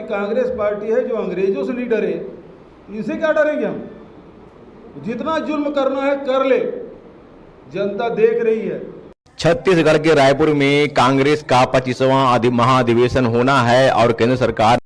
Congress party है जो अंग्रेज़ों से नहीं डरे। इनसे क्या डरेंगे हम? जितना जुल्म करना है, कर ले। जनता देख रही है। छत्तीसगढ़ के रायपुर में कांग्रेस का पच्चीसवां महाधिवेशन होना है और केंद्र सरकार